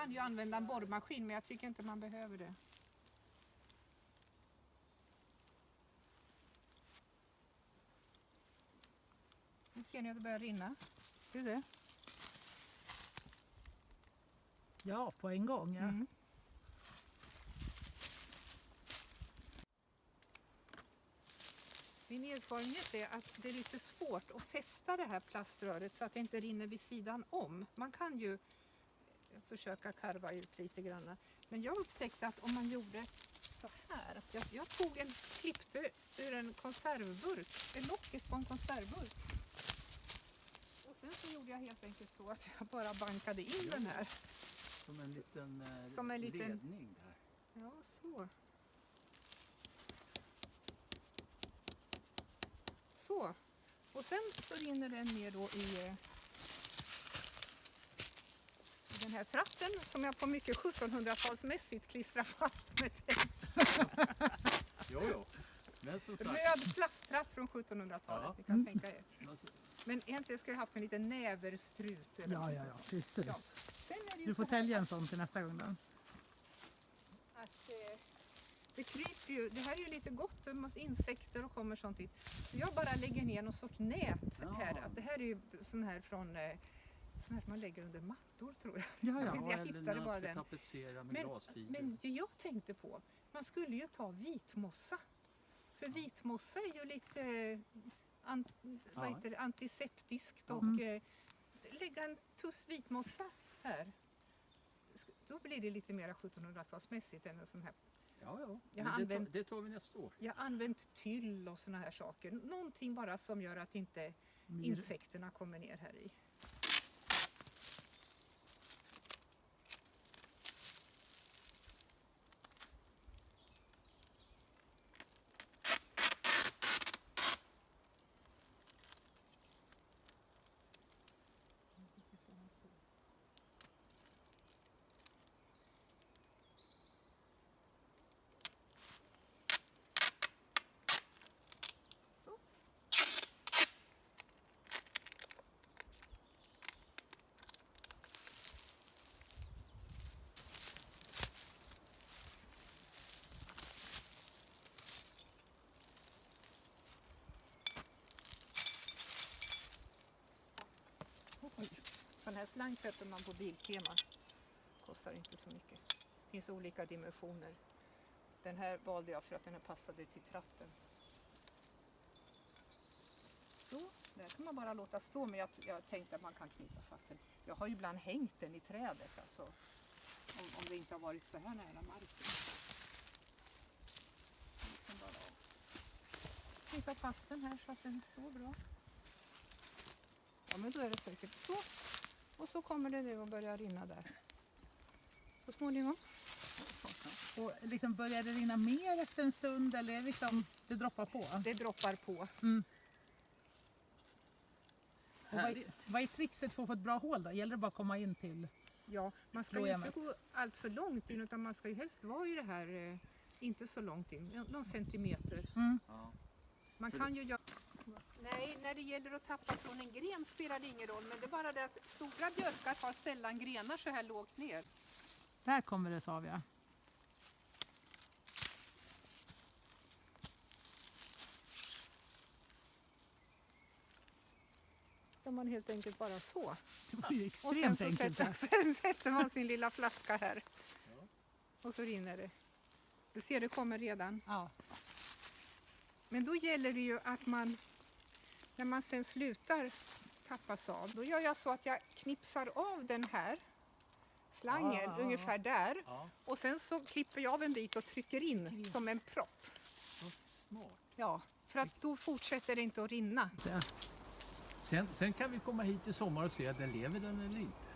kan ju använda en borrmaskin men jag tycker inte man behöver det. Nu ser ni att det börjar rinna. Ser du det? Ja, på en gång. Ja. Mm. Min erfarenhet är att det är lite svårt att fästa det här plaströret så att det inte rinner vid sidan om. Man kan ju försöka karva ut lite grann. Men jag upptäckte att om man gjorde så här, att jag, jag tog en, klippte ur en konservburk, en locket på en konservburk. Och sen så gjorde jag helt enkelt så att jag bara bankade in den här. Som en liten, eh, Som en liten- ledning där. Ja, så. Så. Och sen så rinner den ner då i, eh, i den här tratten som jag på mycket 1700-talsmässigt klistrar fast med tejp. Jo, jo. Men som sagt, Röd plasttratt från 1700-talet, Ja. ni kan tänka er. alltså, Men egentligen skulle jag haft en liten näverstrut. eller Ja, ja, ja, precis. Ja. Sen är det ju Du får tälja en sån till nästa gång då. att eh, det kryper ju, det här är ju lite gott, det måste insekter och kommer sånt dit. Så jag bara lägger ner någon sorts nät Ja. här. Att det här är ju sån här från eh, här som man lägger under mattor tror jag. Ja, ja. Jag eller hittade bara den. tapetsera med Men, glasfiber. men det jag tänkte på, man skulle ju ta vitmossa. För vitmossa är ju lite eh, an, vad Ja. heter det, antiseptiskt Ja. och Mm. eh, lägga en tuss vitmossa här. Då blir det lite mer 1700-talsmässigt än en sån här Ja, ja. Jag har det, använt- tar, det tar vi nästa år. Jag har använt tyll och såna här saker. Någonting bara som gör att inte insekterna kommer ner här i. Så. Oj. Sån här slang köper man på Biltema. Kostar inte så mycket. Det finns olika dimensioner. Den här valde jag för att den här passade till tratten. Så, där kan man bara låta stå men jag, jag tänkte att man kan knyta fast den. Jag har ju ibland hängt den i trädet alltså. Om, om det inte har varit så här nära marken. Jag kan bara knyta fast den här så att den står bra. Ja men då är det säkert så. Och så kommer det nu att börja rinna där. Så småningom. Och liksom börjar det rinna mer efter en stund eller är det liksom, det droppar på? Det droppar på. Mm. Och vad, är, vad är trixet för att få ett bra hål då? Gäller det bara att komma in till? Ja, man ska ju inte gå allt för långt in utan man ska ju helst vara i det här, eh, inte så långt in, nå- någon centimeter. Mm. Ja. Man kan ju göra... Nej, när det gäller att tappa från en gren spelar det ingen roll, men det är bara det att stora björkar har sällan grenar så här lågt ner. Där kommer det Savia. Ska man helt enkelt bara så. Det var ju Och sen extremt så enkelt. sätter, sen sätter man sin lilla flaska här. Ja. Och så rinner det. Du ser, det kommer redan. Ja. Men då gäller det ju att man, när man sen slutar tappas av, då gör jag så att jag knipsar av den här slangen ja. ungefär där ja, och sen så klipper jag av en bit och trycker in som en propp. smart. Ja, för att då fortsätter det inte att rinna. Sen, sen kan vi komma hit i sommar och se att den lever den eller inte.